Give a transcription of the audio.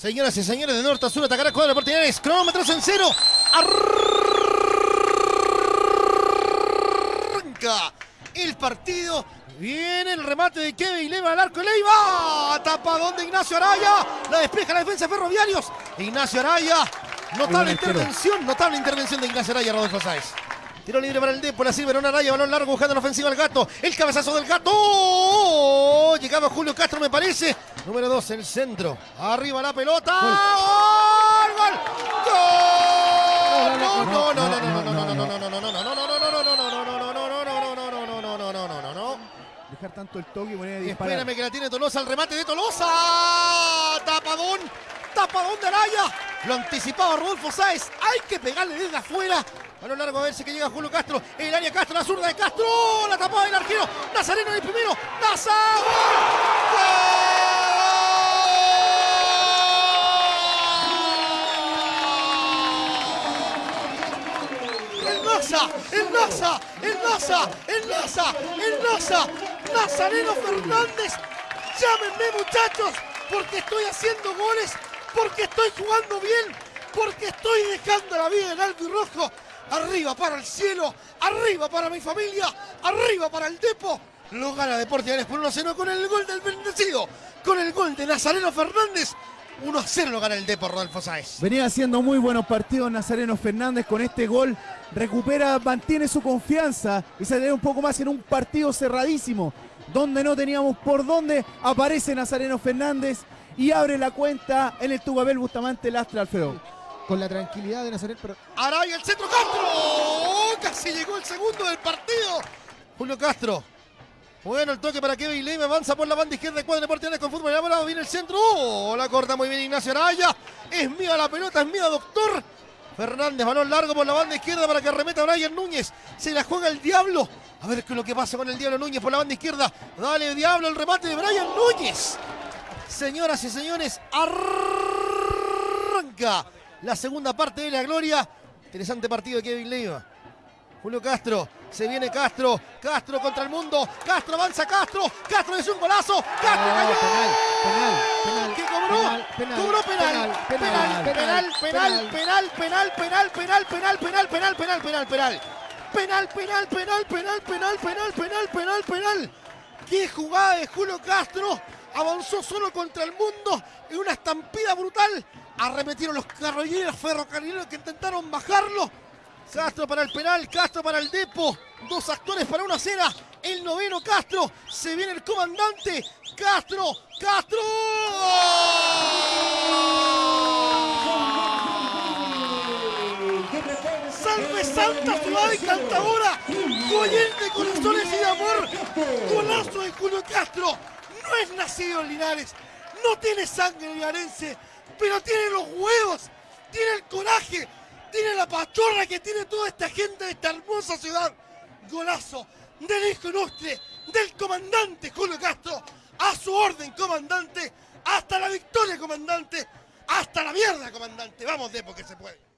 Señoras y señores, de norte a sur atacará con oportunidades. Cronómetros en cero. Arranca el partido. Viene el remate de Kevin Leiva al arco. Leiva. Tapadón de Ignacio Araya. La despeja la defensa de Ferroviarios. Ignacio Araya. Notable intervención. Notable intervención de Ignacio Araya, Rodolfo Sáez. Tiro libre para el Depo, la sirve en una raya, balón largo buscando la ofensiva al gato. El cabezazo del gato. Llegaba Julio Castro, me parece. Número 2, el centro. Arriba la pelota. ¡Gol! ¡Gol! ¡Gol! No, no, no, no, no, no, no, no, no, no, no, no, no, no, Dejar tanto el toque y poner a disparar. Espérame que la tiene Tolosa, el remate de Tolosa. Tapadón, tapadón de Araya. Lo anticipaba Rodolfo Sáez. Hay que pegarle desde afuera. A lo largo a verse que llega Julio Castro. El área Castro, la zurda de Castro. La tapada del arquero. Nazareno primero. Naza. El Naza, el Naza, el Naza, el Naza, el Naza. Nazareno Fernández. Llámenme muchachos, porque estoy haciendo goles, porque estoy jugando bien, porque estoy dejando la vida en alto y rojo. Arriba para el cielo, arriba para mi familia, arriba para el Depo. Lo gana Deportes por 1 a 0 con el gol del bendecido, con el gol de Nazareno Fernández. 1 a 0 lo gana el Depo, Rodolfo Sáez. Venía haciendo muy buenos partidos Nazareno Fernández con este gol. Recupera, mantiene su confianza y se ve un poco más en un partido cerradísimo. Donde no teníamos por dónde, aparece Nazareno Fernández y abre la cuenta en el Tubabel Bustamante Lastra Alfredo con la tranquilidad de Nazaret. Pero... Araya, el centro Castro. Casi llegó el segundo del partido. Julio Castro. Bueno, el toque para Kevin Leiva. Avanza por la banda izquierda de Cuadro Deportes con fútbol. Ya viene el centro. Oh, la corta muy bien Ignacio Araya. Es mía la pelota, es mía, doctor. Fernández, balón largo por la banda izquierda para que arremeta Brian Núñez. Se la juega el Diablo. A ver qué es lo que pasa con el Diablo Núñez por la banda izquierda. Dale, Diablo, el remate de Brian Núñez. Señoras y señores, arranca la segunda parte de la gloria. Interesante partido de Kevin Leiva. Julio Castro, se viene Castro, Castro contra el mundo, Castro avanza Castro, Castro es un golazo, Castro cayó. Penal, penal, ¿Qué cobró? Penal, cobró penal, penal, penal, penal, penal, penal, penal, penal, penal, penal, penal, penal, penal, penal. Penal, penal, penal, penal, penal, penal, penal, penal, penal. Qué jugada de Julio Castro. Avanzó solo contra el mundo en una estampida brutal arremetieron los carroñeros ferrocarrileros que intentaron bajarlo. Castro para el penal, Castro para el Depo. Dos actores para una cena. El noveno Castro. Se viene el comandante. Castro, Castro. Salve Santa Ciudad Encantadora. Goyente de corazones y de amor. Golazo de Julio Castro. No es nacido en Linares. No tiene sangre linarense pero tiene los huevos, tiene el coraje, tiene la pachorra que tiene toda esta gente de esta hermosa ciudad. Golazo del hijo ilustre, del comandante Julio Castro, a su orden, comandante, hasta la victoria, comandante, hasta la mierda, comandante. Vamos de porque se puede.